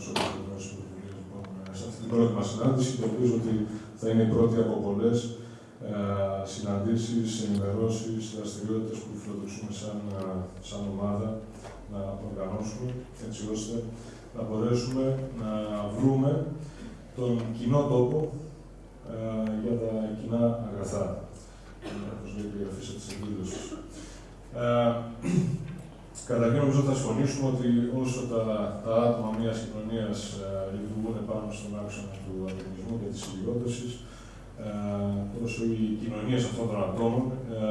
του Οργανωτέ Πρωτοβουλίε λοιπόν, σε αυτή την πρώτη μας συνάντηση και ελπίζω ότι θα είναι η πρώτη από πολλές ε, συναντήσεις, ενημερώσεις, δραστηριότητες που φιλοδοξούμε σαν, ε, σαν ομάδα να οργανώσουμε έτσι ώστε να μπορέσουμε να βρούμε τον κοινό τόπο ε, για τα κοινά αγαθά. Όπως λέει η γραφή της εκδήλωσης. Ε, Καταρχήν, νομίζω θα συμφωνήσουμε ότι όσο τα, τα άτομα μιας κοινωνίας ε, λειτουργούν πάνω στον άξονα του ανταγωνισμού και της συγκρότηση, ε, όσο οι κοινωνίες αυτών των ατόμων ε,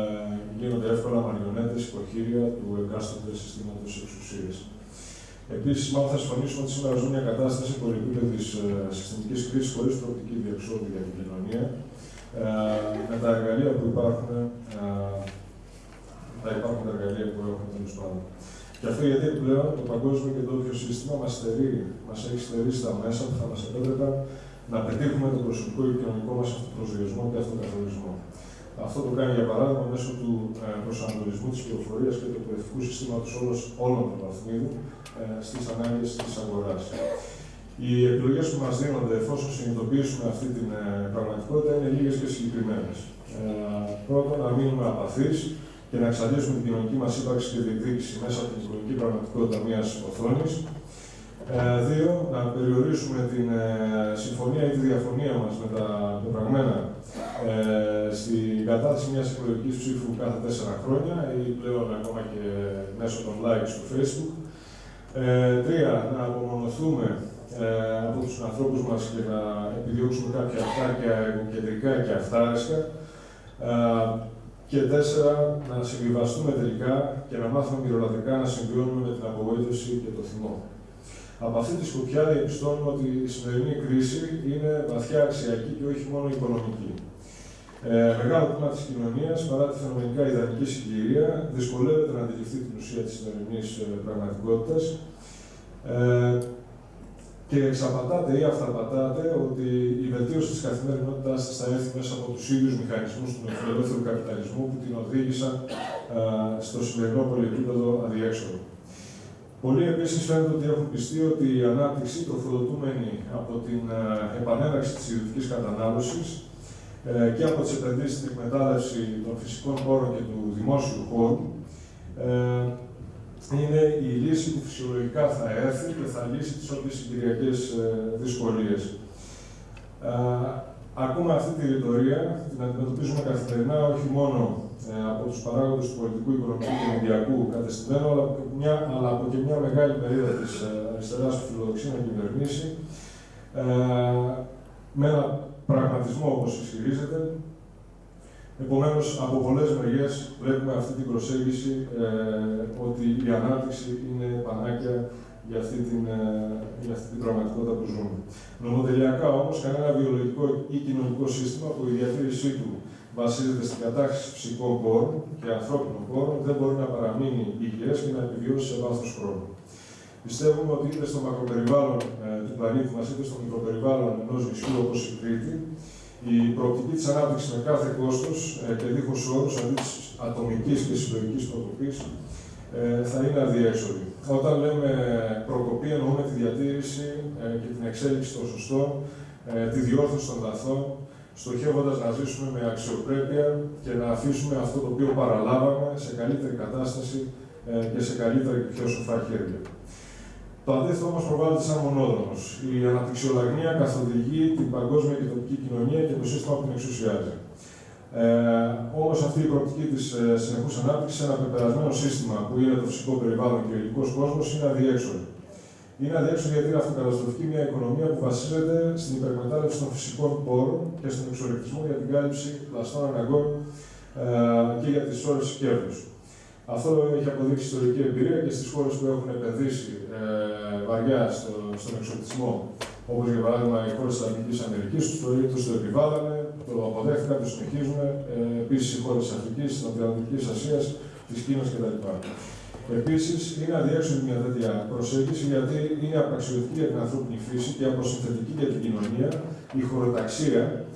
γίνονται εύκολα μαριονέτες υποχείρια του εκάστοτε συστήματος εξουσίας. Επίσης, μάλλον θα συμφωνήσουμε ότι σήμερα ζούμε μια κατάσταση πολυεπίπεδη ε, συστημικής κρίσης χωρίς προοπτική διεξόδου για την κοινωνία. Ε, με τα εργαλεία που υπάρχουν, ε, τα υπάρχουν εργαλεία που έχουμε τέλος πάντων. Και αυτό γιατί πλέον το παγκόσμιο και το όποιο σύστημα μας μας έχει στερήσει τα μέσα που θα μας επέτρεπαν να πετύχουμε τον προσωπικό και κοινωνικό μας αυτοπροσδιορισμό και αυτοκαθορισμό. Αυτό το κάνει για παράδειγμα μέσω του ε, προσανατολισμού της πληροφορίας και του εκπαιδευτικού συστήματος όλων των βαθμίδων ε, στις ανάγκες της αγοράς. Οι επιλογές που μας δίνονται εφόσον συνειδητοποιήσουμε αυτή την ε, πραγματικότητα είναι λίγες και συγκεκριμένες. Ε, πρώτον, να μείνουμε απαθείς και να εξαντλήσουμε την κοινωνική μας ύπαρξη και διεκδίκηση μέσα από την οικονομική πραγματικότητα μιας οθόνης. Ε, δύο, να περιορίσουμε την ε, συμφωνία ή τη διαφωνία μας με τα πεπραγμένα ε, στην κατάθεση μιας εκλογικής ψήφου κάθε τέσσερα χρόνια ή πλέον ακόμα και μέσω των likes του Facebook. Ε, τρία, να απομονωθούμε ε, από τους ανθρώπους μας και να επιδιώξουμε κάποια αυτάρκεια κεντρικά και αυτάρισκα. Ε, και τέσσερα, να συμβιβαστούμε τελικά και να μάθουμε μυρωδικά να συμβιώνουμε με την απογοήτευση και το θυμό. Από αυτή τη σκοπιά διαπιστώνουμε ότι η σημερινή κρίση είναι βαθιά αξιακή και όχι μόνο οικονομική. Ε, μεγάλο τμήμα της κοινωνίας, παρά τη φαινομενικά ιδανική συγκυρία, δυσκολεύεται να αντιληφθεί την ουσία της σημερινής ε, πραγματικότητας ε, και εξαπατάται ή αυταπατάται ότι η βελτίωση της καθημερινότητάς της θα έρθει μέσα από τους ίδιους μηχανισμούς του νεοφιλελεύθερου καπιταλισμού που την οδήγησαν ε, στο σημερινό πολυεπίπεδο αδιέξοδο. Πολλοί επίσης φαίνεται ότι έχουν πιστεί ότι η ανάπτυξη τροφοδοτούμενη από την ε, επανέναξη της ιδιωτικής κατανάλωσης ε, και από τις επενδύσεις στην εκμετάλλευση των φυσικών πόρων και του δημόσιου χώρου ε, είναι η λύση που φυσιολογικά θα έρθει και θα λύσει τις όποιες συγκυριακές δυσκολίες. Ακούμε αυτή τη ρητορία, την αντιμετωπίζουμε καθημερινά όχι μόνο ε, από τους παράγοντες του πολιτικού, οικονομικού και μηδιακού κατεστημένου, αλλά, μια, αλλά από και μια μεγάλη περίοδο της ε, αριστεράς που φιλοδοξεί να κυβερνήσει, ε, με ένα πραγματισμό όπως ισχυρίζεται. Επομένως, από πολλές μεριές βλέπουμε αυτή την προσέγγιση ε, ότι η ανάπτυξη είναι πανάκια για αυτή την, ε, για αυτή την πραγματικότητα που ζούμε. Νομοτελειακά όμως, κανένα βιολογικό ή κοινωνικό σύστημα που η διατήρησή του βασίζεται στην κατάχρηση φυσικών πόρων και ανθρώπινων πόρων δεν μπορεί να παραμείνει υγιές και να επιβιώσει σε βάθος χρόνου. Πιστεύουμε ότι είτε στο μακροπεριβάλλον ε, του πλανήτη μας, είτε στο μικροπεριβάλλον ενός νησιού όπως η Κρήτη, η προοπτική της ανάπτυξης με κάθε κόστος ε, και δίχως όρους αντί της ατομικής και συλλογικής προκοπής ε, θα είναι αδιέξοδη. Όταν λέμε προκοπή, εννοούμε τη διατήρηση ε, και την εξέλιξη των σωστών, ε, τη διόρθωση των λαθών, στοχεύοντας να ζήσουμε με αξιοπρέπεια και να αφήσουμε αυτό το οποίο παραλάβαμε σε καλύτερη κατάσταση και σε καλύτερα και πιο σοφά χέρια. Το αντίθετο όμως προβάλλεται σαν μονόδρομος. Η αναπτυξιολαγνία καθοδηγεί την παγκόσμια και τοπική κοινωνία και το σύστημα που την εξουσιάζει. Ε, Όμως αυτή η προοπτική της ε, συνεχούς ανάπτυξης σε ένα πεπερασμένο σύστημα που είναι το φυσικό περιβάλλον και ο υλικό κόσμος είναι αδιέξοδο. Είναι αδιέξοδο γιατί είναι αυτοκαταστροφική μια οικονομία που βασίζεται στην υπερμετάλλευση των φυσικών πόρων και στον εξορρεκτισμό για την κάλυψη πλαστών αναγκών ε, και για τις ώρε κέρδους. Αυτό έχει αποδείξει ιστορική εμπειρία και στις χώρες που έχουν επενδύσει ε, βαριά στο, στον εξορρεκτισμό, όπως για παράδειγμα οι χώρες της Λατινική Αμερικής, τους το επιβάλλανε, το αποδέχτηκαν, το συνεχίζουν. Ε, Επίσης οι χώρες της Αφρικής, της Νοτιοανατολικής Ασίας, της Κίνας κτλ. Επίσης, είναι αδιέξοδη μια τέτοια προσέγγιση γιατί είναι απαξιωτική για την ανθρώπινη φύση και αποσυνθετική για την κοινωνία η χωροταξία, ε,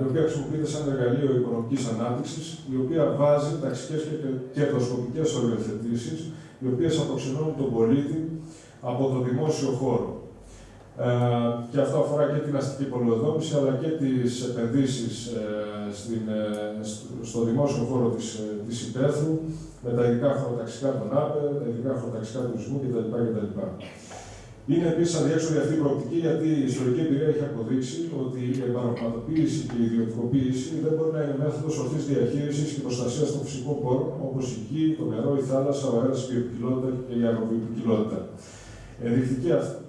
η οποία χρησιμοποιείται σαν εργαλείο οικονομικής ανάπτυξης, η οποία βάζει ταξικές και κερδοσκοπικές οριοθετήσεις, οι οποίες αποξενώνουν τον πολίτη από το δημόσιο χώρο. Ε, και αυτό αφορά και την αστική πολυοδόμηση, αλλά και τις επενδύσεις ε, στην, ε, στο δημόσιο χώρο της, της υπαίθρου, με τα ειδικά χωροταξικά των ΑΠΕ, τα ειδικά χωροταξικά του τουρισμού κτλ. κτλ. Είναι επίσης αδιέξοδη αυτή η προοπτική γιατί η ιστορική εμπειρία έχει αποδείξει ότι η εμπαραγματοποίηση και η ιδιωτικοποίηση δεν μπορεί να είναι μέθοδος ορθής διαχείρισης και προστασίας των φυσικών πόρων όπως η γη, το νερό, η θάλασσα, ο αέρας, η βιοποικιλότητα και η αγροβιοποικιλότητα. Ενδεικτική αυτή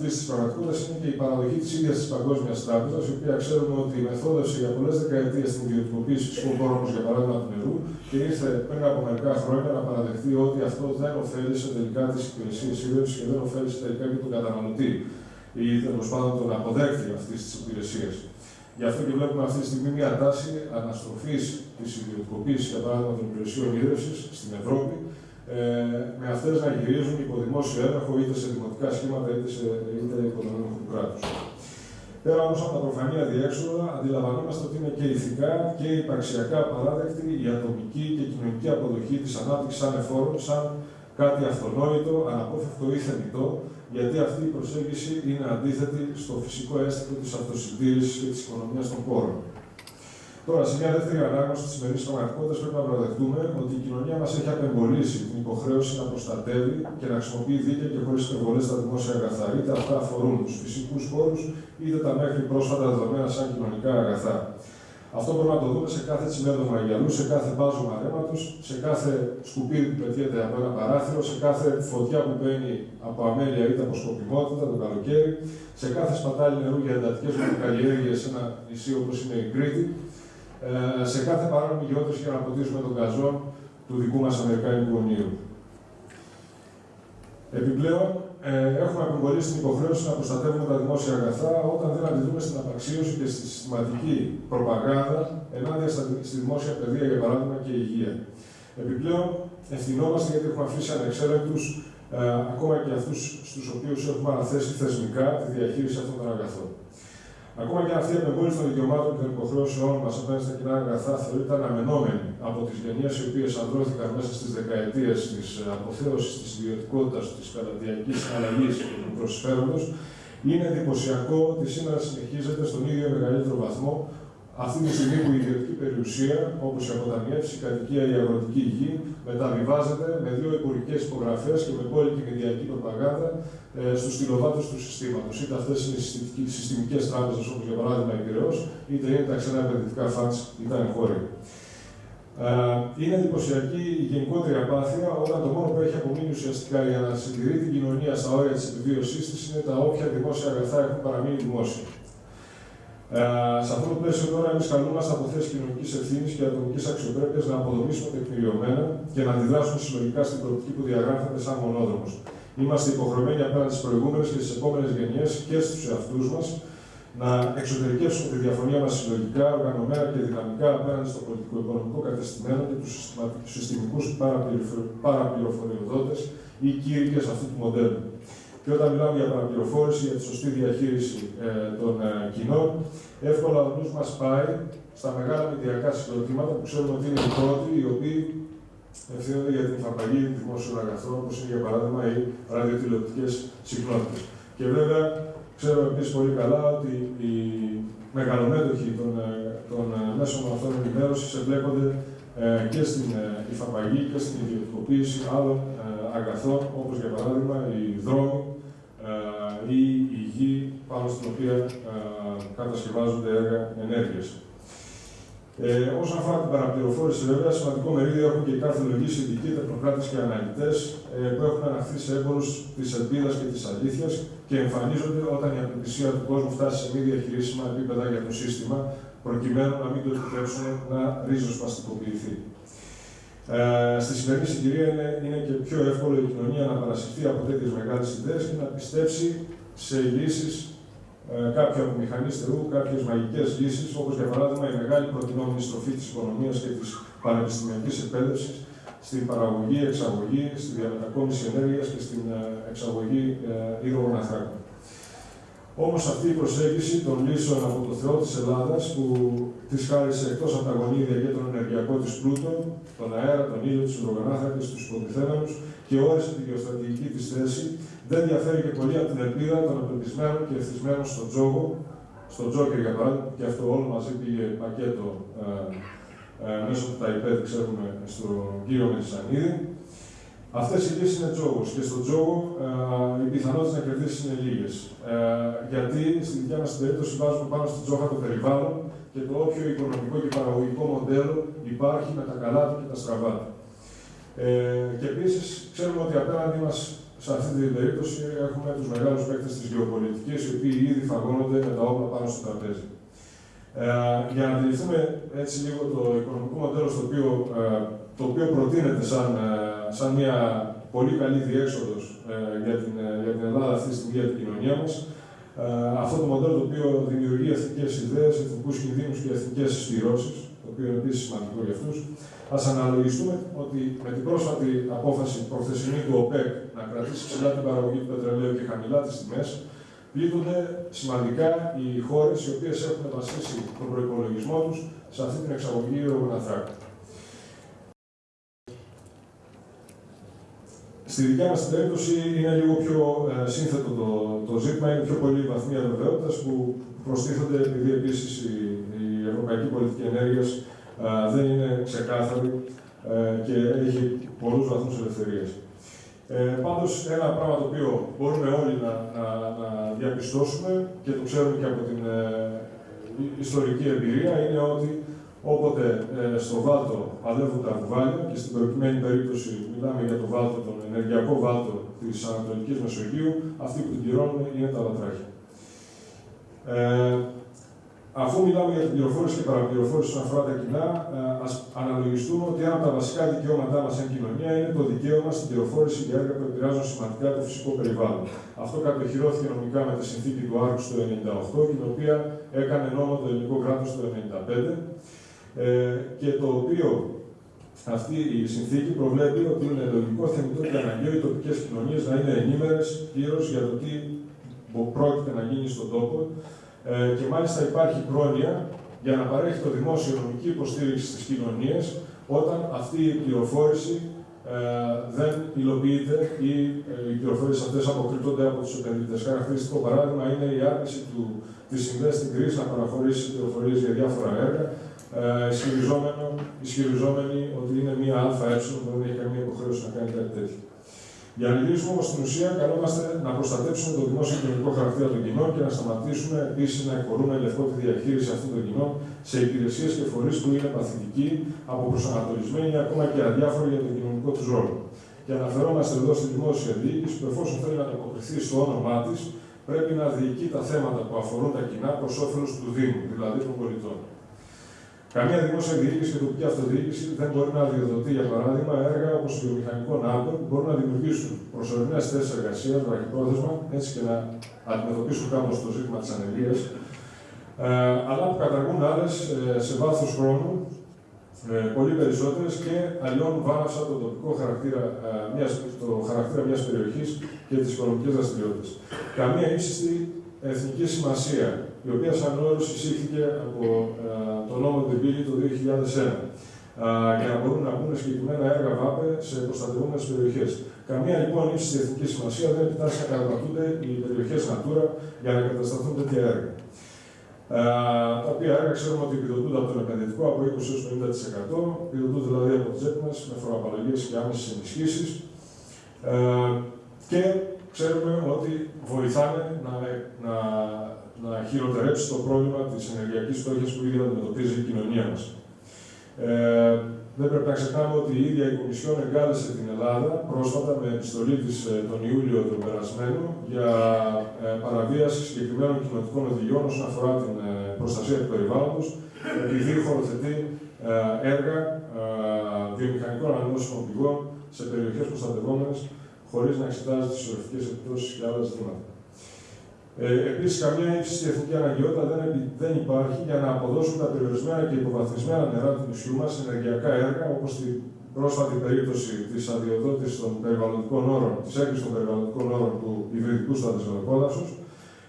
της πραγματικότητα είναι και η παραδοχή της ίδιας της Παγκόσμιας Τράπεζας, η οποία ξέρουμε ότι μεθόδευσε για πολλές δεκαετίες την ιδιωτικοποίηση φυσικών πόρων, όπω για παράδειγμα του νερού, και ήρθε πριν από μερικά χρόνια να παραδεχτεί ότι αυτό δεν ωφέλησε τελικά τις υπηρεσίες ίδρυση και δεν ωφέλησε τελικά και τον καταναλωτή ή τέλος πάντων τον αποδέκτη αυτής της υπηρεσίας. Γι' αυτό και βλέπουμε αυτή τη στιγμή μια τάση αναστροφής της ιδιωτικοποίησης, για παράδειγμα, των υπηρεσιών ίδρυση στην Ευρώπη, ε, με αυτές να γυρίζουν υπό δημόσιο έλεγχο είτε σε δημοτικά σχήματα είτε, σε, είτε υπό τον έλεγχο του κράτους. Πέρα όμως από τα προφανή αδιέξοδα, αντιλαμβανόμαστε ότι είναι και ηθικά και υπαρξιακά παράδεκτη η ατομική και κοινωνική αποδοχή της ανάπτυξης σαν εφόρων, σαν κάτι αυτονόητο, αναπόφευκτο ή θεμητό, γιατί αυτή η προσέγγιση είναι αντίθετη στο φυσικό αίσθητο της αυτοσυντήρησης και της οικονομίας των πόρων. Τώρα, σε μια δεύτερη ανάγνωση της σημερινής πραγματικότητας, πρέπει να παραδεχτούμε ότι η κοινωνία μας έχει απεμπολίσει την υποχρέωση να προστατεύει και να χρησιμοποιεί δίκαια και χωρίς υπερβολές τα δημόσια αγαθά. Είτε αυτά αφορούν τους φυσικούς πόρους, είτε τα μέχρι πρόσφατα δεδομένα σαν κοινωνικά αγαθά. Αυτό μπορούμε να το δούμε σε κάθε τσιμέντο μαγιαλού, σε κάθε μπάζωμα ρέματος, σε κάθε σκουπίδι που πετιέται από ένα παράθυρο, σε κάθε φωτιά που μπαίνει από αμέλεια είτε από σκοπιμότητα το καλοκαίρι, σε κάθε σπατάλη νερού για εντατικές καλλιέργειε σε ένα νησί όπως είναι η Κρήτη, ε, σε κάθε παράνομη γεώτρηση για να ποτίσουμε τον καζόν του δικού μας Αμερικάνικου ονείρου. Επιπλέον, ε, έχουμε απεμπολίσει την υποχρέωση να προστατεύουμε τα δημόσια αγαθά όταν δεν αντιδρούμε στην απαξίωση και στη συστηματική προπαγάνδα ενάντια στη δημόσια παιδεία, για παράδειγμα, και υγεία. Επιπλέον, ευθυνόμαστε γιατί έχουμε αφήσει ανεξέλεγκτους ε, ακόμα και αυτούς στους οποίους έχουμε αναθέσει θεσμικά τη διαχείριση αυτών των αγαθών. Ακόμα και αυτή η απεμπόληση των δικαιωμάτων και των υποχρεώσεών μας απέναντι στα κοινά αγαθά θεωρείται αναμενόμενη από τις γενιές οι οποίες ανδρώθηκαν μέσα στις δεκαετίες της αποθέωσης της ιδιωτικότητας, της πελατειακή αλλαγής και του προσφέροντος, είναι εντυπωσιακό ότι σήμερα συνεχίζεται στον ίδιο μεγαλύτερο βαθμό αυτή τη στιγμή που η ιδιωτική περιουσία, όπως η αποταμιεύση, η κατοικία, η αγροτική γη, μεταβιβάζεται με δύο υπουργικέ υπογραφές και με πόλικη μηδιακή προπαγάνδα ε, στους τηλεοβάτε του συστήματος. Είτε αυτές είναι οι συστημικές τράπεζες, όπως για παράδειγμα η Πυραιός, είτε είναι τα ξένα επενδυτικά φαντ ή τα εγχώρια. Ε, είναι εντυπωσιακή η γενικότερη απάθεια όταν το μόνο που έχει απομείνει ουσιαστικά για να συντηρεί την κοινωνία στα όρια της επιβίωσής της είναι τα όποια δημόσια αγαθά έχουν παραμείνει δημόσια. Ε, σε αυτό το πλαίσιο τώρα, εμείς καλούμαστε από θέσεις κοινωνικής ευθύνης και ατομικής αξιοπρέπειας να αποδομήσουμε τεκμηριωμένα και να αντιδράσουμε συλλογικά στην προοπτική που διαγράφεται σαν μονόδρομος. Είμαστε υποχρεωμένοι απέναντι στις προηγούμενες και στις επόμενες γενιές και στους εαυτούς μας να εξωτερικεύσουμε τη διαφωνία μας συλλογικά, οργανωμένα και δυναμικά απέναντι στο πολιτικό-οικονομικό κατεστημένο και τους συστημικούς παραπληροφοριοδότες ή κήρυκε αυτού του μοντέλου. Και όταν μιλάμε για παραπληροφόρηση, για τη σωστή διαχείριση ε, των ε, κοινών, εύκολα ο νους μας πάει στα μεγάλα μηδιακά συγκροτήματα που ξέρουμε ότι είναι οι πρώτοι, οι οποίοι ευθύνονται για την εφαρμογή δημόσιων αγαθών, όπως είναι για παράδειγμα οι ραδιοτηλεοπτικές συχνότητε. Και βέβαια, ξέρουμε επίση πολύ καλά ότι οι μεγαλομέτωχοι των, ε, των ε, μέσων αυτών ενημέρωσης εμπλέκονται ε, και στην υφαπαγή και στην ιδιωτικοποίηση άλλων αγαθών, όπως για παράδειγμα οι δρόμοι ή η γη πάνω στην οποία κατασκευάζονται έργα ενέργειας. Ε, όσον αφορά την παραπληροφόρηση, βέβαια, σημαντικό μερίδιο έχουν και οι καρδιολογοί, ειδικοί, τεχνοκράτες και αναλυτές ε, που έχουν αναχθεί σε έμπορους της ελπίδας και της αλήθειας και εμφανίζονται όταν η απελπισία του κόσμου φτάσει σε μη διαχειρίσιμα επίπεδα για το σύστημα, προκειμένου να μην το επιτρέψουν να ρίζοσπαστικοποιηθεί. Ε, στη σημερινή συγκυρία είναι, είναι και πιο εύκολο η κοινωνία να παρασυρθεί από τέτοιες μεγάλες ιδέες και να πιστέψει σε λύσεις ε, κάποια από μηχανή στερού, κάποιες μαγικές λύσεις, όπως για παράδειγμα η μεγάλη προτινόμενη στροφή της οικονομίας και της πανεπιστημιακής εκπαίδευσης στην παραγωγή, εξαγωγή, στη διαμετακόμιση ενέργειας και στην ε, εξαγωγή ύδρογων ανθράκων. Όμως αυτή η προσέγγιση των λύσεων από το Θεό της Ελλάδας, που τη χάρισε εκτός από τα γονίδια και τον ενεργειακό της πλούτο, τον αέρα, τον ήλιο, τους υδρογονάθρακε, τους υποτιθέμενου και όρισε τη γεωστρατηγική της θέση, δεν διαφέρει και πολύ από την ελπίδα των απελπισμένων και ευθυσμένων στον τζόγο, στον τζόκερ για παράδειγμα, και αυτό όλο μαζί πήγε πακέτο ε, ε, μέσω του ΤΑΙΠΕΔ, ξέρουμε, στον κύριο Μελισανίδη. Αυτές οι λύσεις είναι τζόγος και στον τζόγο ε, οι πιθανότητες να κερδίσεις είναι λίγες. Ε, γιατί στη δικιά μας περίπτωση βάζουμε πάνω στην τζόγα το περιβάλλον και το όποιο οικονομικό και παραγωγικό μοντέλο υπάρχει με τα καλά του και τα στραβά του. Ε, και επίσης ξέρουμε ότι απέναντί μας σε αυτή την περίπτωση έχουμε τους μεγάλους παίκτες της γεωπολιτικής, οι οποίοι ήδη φαγώνονται με τα όπλα πάνω στο τραπέζι. Ε, για να αντιληφθούμε έτσι λίγο το οικονομικό μοντέλο στο οποίο, ε, το οποίο προτείνεται σαν, ε, σαν μια πολύ καλή διέξοδος ε, για, την, ε, για την Ελλάδα αυτή τη στιγμή για την κοινωνία μας, αυτό το μοντέλο το οποίο δημιουργεί εθνικές ιδέες, εθνικούς κινδύνους και εθνικές συσπηρώσει, το οποίο είναι επίσης σημαντικό για αυτούς, Α αναλογιστούμε ότι με την πρόσφατη απόφαση προχθεσινή του ΟΠΕΚ να κρατήσει ψηλά την παραγωγή του πετρελαίου και χαμηλά τις τιμές, πλήττονται σημαντικά οι χώρες οι οποίες έχουν βασίσει τον προπολογισμό τους σε αυτή την εξαγωγή ρογοναθράκων. Στη δικιά μας περίπτωση είναι λίγο πιο ε, σύνθετο το, το ζήτημα, είναι πιο πολύ βαθμία βεβαιότητα που προστίθονται επειδή επίσης η, η ευρωπαϊκή πολιτική ενέργειας δεν είναι ξεκάθαρη ε, και έχει πολλούς βαθμούς ελευθερίας. Ε, πάντως, ένα πράγμα το οποίο μπορούμε όλοι να, να, να διαπιστώσουμε και το ξέρουμε και από την ε, ιστορική εμπειρία είναι ότι όποτε ε, στο Βάλτο αδεύουν τα βουβάλια και στην προκειμένη περίπτωση μιλάμε για το Βάλτο, τον ενεργειακό Βάλτο της Ανατολικής Μεσογείου, αυτοί που την πληρώνουν είναι τα βατράχια. Ε, Αφού μιλάμε για την πληροφόρηση και παραπληροφόρηση όσον αφορά τα κοινά, ε, ας αναλογιστούμε ότι ένα από τα βασικά δικαιώματά μας σαν κοινωνία είναι το δικαίωμα στην πληροφόρηση για έργα που επηρεάζουν σημαντικά το φυσικό περιβάλλον. Αυτό κατοχυρώθηκε νομικά με τη συνθήκη του Άρκου το 1998 και την οποία έκανε νόμο το ελληνικό κράτος το 1995 ε, και το οποίο αυτή η συνθήκη προβλέπει ότι είναι λογικό, θεμητό και αναγκαίο οι τοπικές κοινωνίες να είναι ενήμερες πλήρως για το τι πρόκειται να γίνει στον τόπο ε, και μάλιστα υπάρχει πρόνοια για να παρέχει το δημόσιο νομική υποστήριξη στις κοινωνίες όταν αυτή η πληροφόρηση ε, δεν υλοποιείται ή ε, οι πληροφορίες αυτές αποκρύπτονται από τους επενδυτές. Χαρακτηριστικό παράδειγμα είναι η άρνηση του, της Investing Greece να παραχωρήσει πληροφορίες για διάφορα έργα, ε, ισχυριζόμενοι ότι είναι μία ΑΕ που δεν έχει καμία υποχρέωση να κάνει κάτι τέτοιο. Για να λύσουμε όμως στην ουσία, καλούμαστε να προστατεύσουμε το δημόσιο κοινωνικό χαρακτήρα των κοινών και να σταματήσουμε επίσης να εκχωρούμε ελευθερώ τη διαχείριση αυτών των κοινών σε υπηρεσίες και φορείς που είναι παθητικοί, αποπροσανατολισμένοι ή ακόμα και αδιάφοροι για τον κοινωνικό τους ρόλο. Και αναφερόμαστε εδώ στη δημόσια διοίκηση που εφόσον θέλει να ανταποκριθεί στο όνομά της, πρέπει να διοικεί τα θέματα που αφορούν τα κοινά προς όφελος του Δήμου, δηλαδή των πολιτών. Καμία δημόσια διοίκηση και τοπική αυτοδιοίκηση δεν μπορεί να αδειοδοτεί, για παράδειγμα, έργα όπως το βιομηχανικό ΝΑΠΕ που μπορούν να δημιουργήσουν προσωρινές θέσεις εργασίας, βραχυπρόθεσμα, έτσι και να αντιμετωπίσουν κάπως το ζήτημα της ανεργίας, ε, αλλά που καταργούν άλλες ε, σε βάθος χρόνου ε, πολύ περισσότερες και αλλιώνουν βάναυσα το τοπικό χαρακτήρα, ε, μιας, το χαρακτήρα μιας περιοχής και τις οικονομικές δραστηριότητες. Καμία ύψιστη εθνική σημασία η οποία σαν όρος εισήχθηκε από ε, το νόμο του Μπίλη το 2001 για να μπορούν να μπουν συγκεκριμένα έργα ΒΑΠΕ σε προστατευόμενες περιοχές. Καμία λοιπόν ύψιστη εθνικής σημασίας δεν επιτάσσει να καταπατούνται οι περιοχές Natura για να κατασταθούν τέτοια έργα. τα οποία έργα ξέρουμε ότι επιδοτούνται από τον επενδυτικό από 20 έως 50%, επιδοτούνται δηλαδή από τις τσέπη με φοροαπαλλαγές και άμεσες ενισχύσεις. και ξέρουμε ότι βοηθάνε να, να να χειροτερέψει το πρόβλημα της ενεργειακής φτώχειας που ήδη αντιμετωπίζει η κοινωνία μας. Ε, δεν πρέπει να ξεχνάμε ότι η ίδια η Κομισιόν εγκάλεσε την Ελλάδα πρόσφατα με επιστολή της ε, τον Ιούλιο του περασμένου για ε, παραβίαση συγκεκριμένων κοινωνικών οδηγιών όσον αφορά την ε, προστασία του περιβάλλοντος, επειδή χωροθετεί ε, έργα ε, βιομηχανικών ανανεώσιμων πηγών σε περιοχές προστατευόμενες χωρίς να εξετάζει τις ορευτικές επιπτώσεις και άλλα ζητήματα. Ε, Επίσης, καμία ύψιστη εθνική αναγκαιότητα δεν, δεν υπάρχει για να αποδώσουν τα περιορισμένα και υποβαθμισμένα νερά του νησιού μας σε ενεργειακά έργα, όπως στην πρόσφατη περίπτωση της αδειοδότησης των περιβαλλοντικών όρων, της έγκρισης των περιβαλλοντικών όρων του υβριδικού στο αντισβολοκόδασο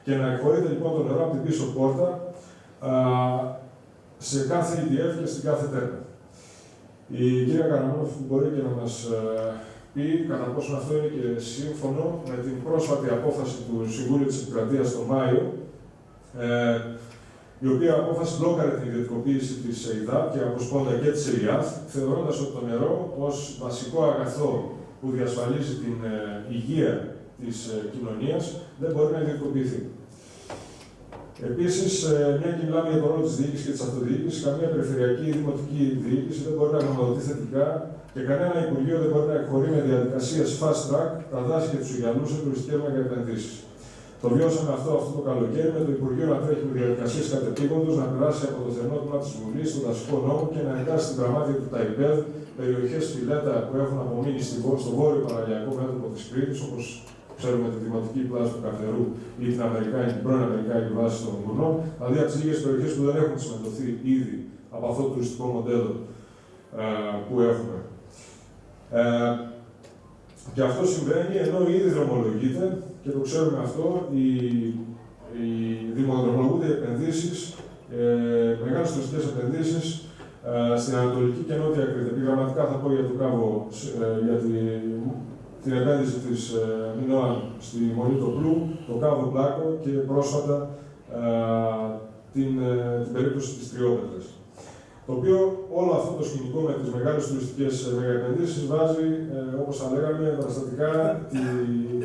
και να εκχωρείται λοιπόν το νερό από την πίσω πόρτα α, σε κάθε EDF και στην κάθε τέρμα. Η κυρία Καραμόνοφ μπορεί και να μας ε, ή κατά πόσο αυτό είναι και σύμφωνο με την πρόσφατη απόφαση του Συμβούλου της Επικρατείας τον Μάιο, ε, η οποία απόφαση μπλόκαρε την ιδιωτικοποίηση της ΕΙΔΑ και αποσπώντα και της ΕΙΑΘ, θεωρώντας ότι το νερό ως βασικό αγαθό που διασφαλίζει την ε, υγεία της ε, κοινωνίας δεν μπορεί να ιδιωτικοποιηθεί. Επίσης, ε, μια και μιλάμε για τον ρόλο της διοίκησης και της αυτοδιοίκησης, καμία περιφερειακή ή δημοτική διοίκηση δεν μπορεί να γνωμοδοτεί θετικά και κανένα Υπουργείο δεν μπορεί να εκχωρεί με διαδικασίες fast track τα δάση και τους Ιγιανού σε τουριστικέ μεγαεπενδύσει. Το βιώσαμε αυτό αυτό το καλοκαίρι με το Υπουργείο να τρέχει με διαδικασίες κατεπήγοντος, να περάσει από το θερμό τμήμα της Βουλής στον δασικό νόμο και να εγκάσει στην πραγμάτια του ΤΑΙΠΕΔ περιοχές φιλέτα που έχουν απομείνει στο βόρειο παραλιακό μέτωπο της Κρήτης, όπως ξέρουμε τη δημοτική πλάση του Καφτερού ή την, Αμερικάνικη, την πρώην Αμερικάνικη βάση των Κουρνών, δηλαδή από τις λίγες περιοχές που δεν έχουν συμμετοχθεί ήδη από αυτό το τουριστικό μοντέλο ε, που έχουμε. Ε, και αυτό συμβαίνει ενώ ήδη δρομολογείται και το ξέρουμε αυτό, οι, οι δημοδρομολογούνται επενδύσεις, ε, μεγάλες τουριστικές επενδύσεις ε, στην Ανατολική και Νότια Κρήτη. Επιγραμματικά θα πω για το κάβο, ε, για τη, την επένδυση της ε, Μινώαν στη Μονή Πλού, το κάβο Μπλάκο και πρόσφατα ε, την, ε, την περίπτωση της Τριόπετρες το οποίο όλο αυτό το σκηνικό με τις μεγάλες τουριστικές μεγαεπενδύσεις βάζει, ε, όπως θα λέγαμε, δραστατικά τη,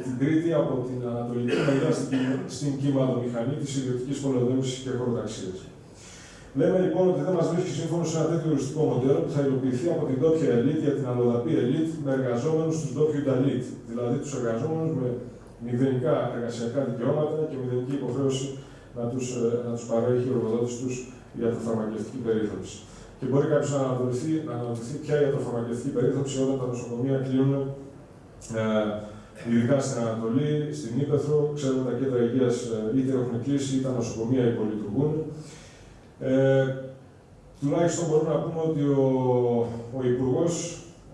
την Κρήτη από την Ανατολική μεριά στην, στην μηχανή της ιδιωτικής πολεοδόμησης και χωροταξίας. Λέμε λοιπόν ότι δεν μας βρίσκει σύμφωνο σε ένα τέτοιο τουριστικό μοντέλο που θα υλοποιηθεί από την ντόπια ελίτ για την αλλοδαπή ελίτ με εργαζόμενους τους ντόπιου ελίτ. Δηλαδή τους εργαζόμενους με μηδενικά εργασιακά δικαιώματα και μηδενική υποχρέωση να τους να τους παρέχει ο εργοδότης τους για τη φαρμακευτική περίθαλψη. Και μπορεί κάποιος να αναρωτηθεί, να αναρωτηθεί ποια η ιατροφαρμακευτική περίθαλψη όταν τα νοσοκομεία κλείνουν, ε, ειδικά στην Ανατολή, στην Ήπεθρο. Ξέρουμε τα κέντρα υγείας ε, είτε έχουν κλείσει είτε τα νοσοκομεία υπολειτουργούν. Ε, τουλάχιστον μπορούμε να πούμε ότι ο, ο Υπουργός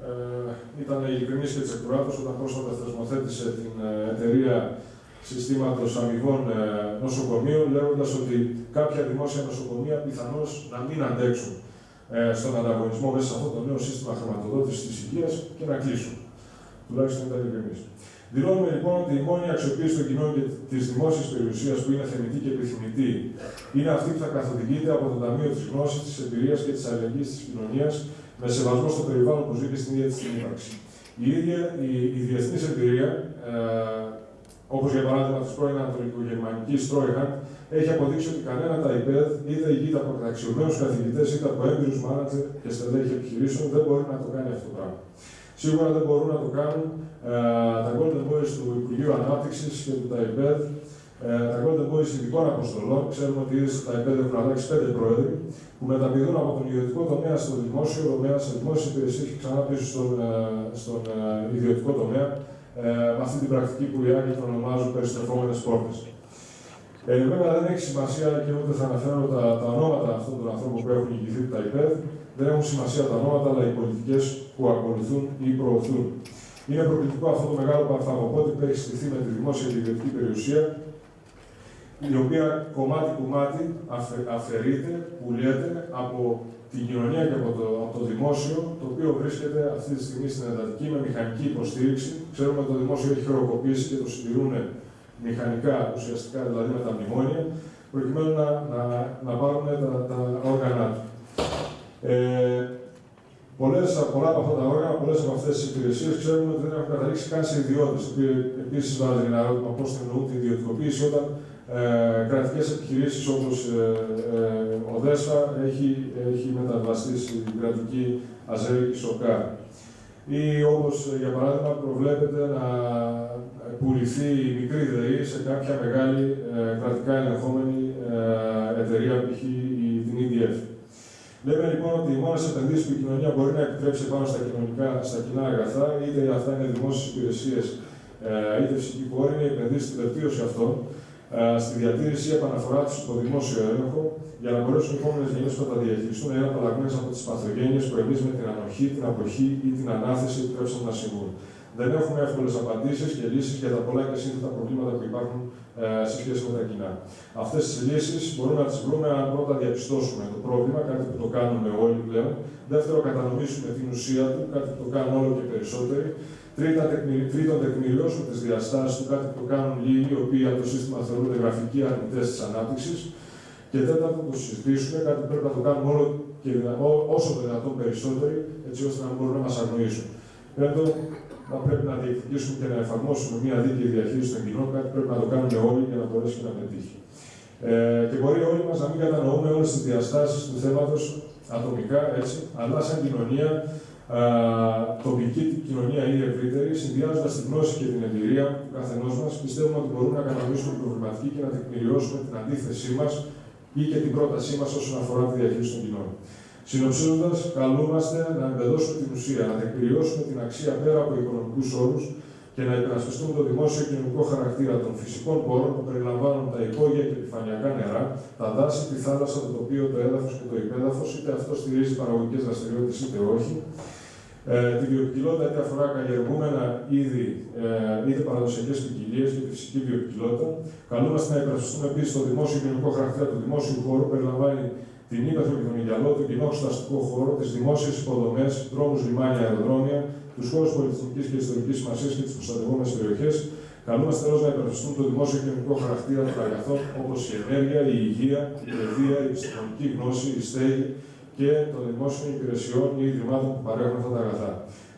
ε, ήταν ειλικρινής και τσεκουράτος όταν πρόσφατα θεσμοθέτησε την ε, εταιρεία συστήματος αμοιβών ε, νοσοκομείων, λέγοντας ότι κάποια δημόσια νοσοκομεία πιθανώς να μην αντέξουν ε, στον ανταγωνισμό μέσα σε αυτό το νέο σύστημα χρηματοδότησης της υγείας και να κλείσουν. Τουλάχιστον ήταν ειλικρινή. Δηλώνουμε λοιπόν ότι η μόνη αξιοποίηση των κοινών και της δημόσιας περιουσίας που είναι θεμητή και επιθυμητή είναι αυτή που θα καθοδηγείται από το Ταμείο της Γνώσης, της Εμπειρίας και της Αλληλεγγύης της Κοινωνίας με σεβασμό στο περιβάλλον που ζει και στην ίδια της την ύπαρξη. Η ίδια η, η διεθνής εμπειρία, ε, όπως για παράδειγμα τη πρώην Ανατολικογερμανική Τρόιχαντ, έχει αποδείξει ότι κανένα τα ΙΠΕΔ, είτε ηγείται από καταξιωμένους καθηγητές, είτε από έμπειρου μάνατζερ και στελέχη επιχειρήσεων, δεν μπορεί να το κάνει αυτό το πράγμα. Σίγουρα δεν μπορούν να το κάνουν ε, τα Golden Boys του Υπουργείου Ανάπτυξης και του ΤΑΙΠΕΔ, ε, τα Golden Boys ειδικών αποστολών. Ξέρουμε ότι ήδη στα ΤΑΙΠΕΔ έχουν αλλάξει πέντε πρόεδροι που μεταπηδούν από τον ιδιωτικό τομέα στο δημόσιο τομέα, σε δημόσια υπηρεσία και ξανά πίσω στον, ε, στον ε, ιδιωτικό τομέα, ε, με αυτή την πρακτική που οι Άγγλοι ονομάζουν περιστρεφόμενες πόρτες. Ε, βέβαια δεν έχει σημασία και ούτε θα αναφέρω τα, τα ονόματα αυτών των ανθρώπων που έχουν ηγηθεί τα ΙΠΕΔ. Δεν έχουν σημασία τα ονόματα, αλλά οι πολιτικές που ακολουθούν ή προωθούν. Είναι προκλητικό αυτό το μεγάλο παρθαγοπότη που έχει στηθεί με τη δημόσια και ιδιωτική περιουσία, η οποία κομμάτι-κομμάτι αφαιρείται, πουλιέται από την κοινωνία και από το, από το δημόσιο, το οποίο βρίσκεται αυτή τη στιγμή στην εντατική με μηχανική υποστήριξη. Ξέρουμε ότι το δημόσιο έχει χειροκοπήσει και το συντηρούν μηχανικά ουσιαστικά, δηλαδή με τα μνημόνια, προκειμένου να, να, να πάρουν τα, τα όργανα του. Ε, πολλές, πολλά από αυτά τα όργανα, πολλές από αυτές τις υπηρεσίες ξέρουμε ότι δεν έχουν καταλήξει καν σε ιδιώτες. Το οποίο επίσης βάζει ένα ερώτημα πώ εννοούν την ιδιωτικοποίηση όταν ε, κρατικές επιχειρήσεις όπως ε, ε, ο ΔΕΣΦΑ έχει, έχει μεταβαστεί στην κρατική αζέρικη ΣΟΚΑ. Ή όπως για παράδειγμα προβλέπεται να πουληθεί η μικρή ΔΕΗ σε κάποια μεγάλη ε, κρατικά ελεγχόμενη ε, εταιρεία, π.χ. την EDF. Λέμε λοιπόν ότι οι μόνε επενδύσει που η κοινωνία μπορεί να επιτρέψει πάνω στα, κοινωνικά, στα κοινά αγαθά, είτε αυτά είναι δημόσιες υπηρεσίες, ε, είτε φυσική πόρη, είναι οι επενδύσει στην βελτίωση αυτών, ε, στη διατήρηση ή επαναφορά τους υπό δημόσιο έλεγχο, για να μπορέσουν οι επόμενες γενιές να τα διαχειριστούν να είναι απαλλαγμένες από τις παθογένειες που εμεί με την ανοχή, την αποχή ή την ανάθεση επιτρέψαμε να συμβούν. Δεν έχουμε εύκολες απαντήσεις και λύσεις για τα πολλά και σύνθετα προβλήματα που υπάρχουν ε, σε σχέση με τα κοινά. Αυτές τις λύσεις μπορούμε να τις βρούμε αν πρώτα διαπιστώσουμε το πρόβλημα, κάτι που το κάνουμε όλοι πλέον. Δεύτερο, κατανοήσουμε την ουσία του, κάτι που το κάνουν όλο και περισσότεροι. Τρίτα, τρίτον, τεκμηριώσουμε τις διαστάσεις του, κάτι που το κάνουν λίγοι, οι οποίοι από το σύστημα θεωρούνται γραφικοί αρνητές της ανάπτυξης. Και τέταρτον, το συζητήσουμε, κάτι που πρέπει να το κάνουμε όλο και όσο το δυνατόν περισσότεροι, έτσι ώστε να μπορούν να μας αγνοήσουν. Πέμπτον, να πρέπει να διεκδικήσουμε και να εφαρμόσουμε μια δίκαιη διαχείριση των κοινών, κάτι που πρέπει να το κάνουμε όλοι για να μπορέσει και να πετύχει. Ε, και μπορεί όλοι μας να μην κατανοούμε όλες τις διαστάσεις του θέματος ατομικά, έτσι, αλλά σαν κοινωνία, α, τοπική κοινωνία ή ευρύτερη, συνδυάζοντας τη γνώση και την εμπειρία του καθενός μας, πιστεύουμε ότι μπορούμε να κατανοήσουμε την προβληματική και να τεκμηριώσουμε την αντίθεσή μας ή και την πρότασή μας όσον αφορά τη διαχείριση των κοινών. Συνοψίζοντας, καλούμαστε να εμπεδώσουμε την ουσία, να τεκμηριώσουμε την αξία πέρα από οικονομικούς όρους και να υπερασπιστούμε το δημόσιο κοινωνικό χαρακτήρα των φυσικών πόρων που περιλαμβάνουν τα υπόγεια και επιφανειακά νερά, τα δάση, τη θάλασσα, το τοπίο, το έδαφος και το υπέδαφος, είτε αυτό στηρίζει παραγωγικές δραστηριότητες είτε όχι, ε, τη βιοποικιλότητα είτε αφορά καλλιεργούμενα είδη, ε, είτε παραδοσιακές ποικιλίες και τη φυσική βιοποικιλότητα. Καλούμαστε να υπερασπιστούμε επίσης το δημόσιο κοινωνικό χαρακτήρα του δημόσιου χώρου, περιλαμβάνει την ύπεθρο και τον Ιγιαλό, τον κοινό εξεταστικό χώρο, τις δημόσιες υποδομές, δρόμους, λιμάνια, αεροδρόμια, τους χώρους πολιτιστική και ιστορικής σημασίας και τις προστατευόμενες περιοχές. Καλούμαστε τέλο να υπερασπιστούμε το δημόσιο και κοινωνικό χαρακτήρα των αγαθών όπως η ενέργεια, η υγεία, η παιδεία, η επιστημονική γνώση, η στέγη και των δημόσιων υπηρεσιών ή ιδρυμάτων που παρέχουν αυτά τα αγαθά.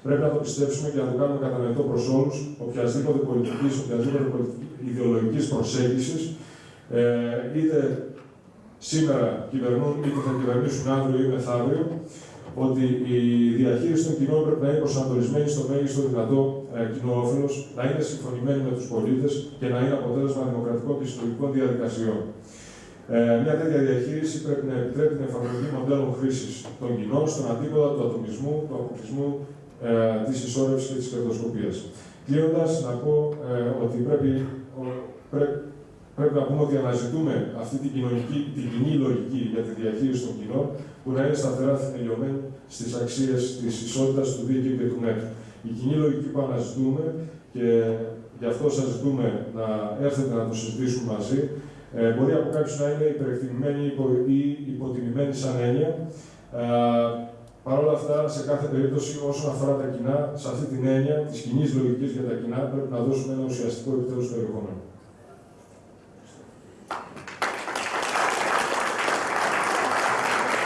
Πρέπει να το πιστέψουμε και να το κάνουμε κατανοητό προς όλους, οποιασδήποτε πολιτικής, οποιασδήποτε ιδεολογικής προσέγγισης, ε, είτε σήμερα κυβερνούν είτε θα κυβερνήσουν αύριο ή μεθαύριο, ότι η διαχείριση των κοινών πρέπει να είναι προσανατολισμένη στο μέγιστο δυνατό ε, κοινό όφελος, να είναι συμφωνημένη με τους πολίτες και να είναι αποτέλεσμα δημοκρατικών και συλλογικών διαδικασιών. Ε, μια τέτοια διαχείριση πρέπει να επιτρέπει την εφαρμογή μοντέλων χρήσης των κοινών στον αντίποδα του ατομισμού, του αποκλεισμού, ε, της ισόρρευσης και της κερδοσκοπίας. Κλείνοντας, να πω ε, ότι πρέπει, πρέπει πρέπει να πούμε ότι αναζητούμε αυτή την, κοινωνική, την κοινή λογική για τη διαχείριση των κοινών που να είναι σταθερά θεμελιωμένη στις αξίες της ισότητας, του δίκαιου και του μέτρου. Η κοινή λογική που αναζητούμε και γι' αυτό σας ζητούμε να έρθετε να το συζητήσουμε μαζί, ε, μπορεί από κάποιους να είναι υπερεκτιμημένη ή υποτιμημένη σαν έννοια. Ε, Παρ' όλα αυτά, σε κάθε περίπτωση, όσον αφορά τα κοινά, σε αυτή την έννοια της κοινής λογικής για τα κοινά, πρέπει να δώσουμε ένα ουσιαστικό επιτέλου περιεχόμενο.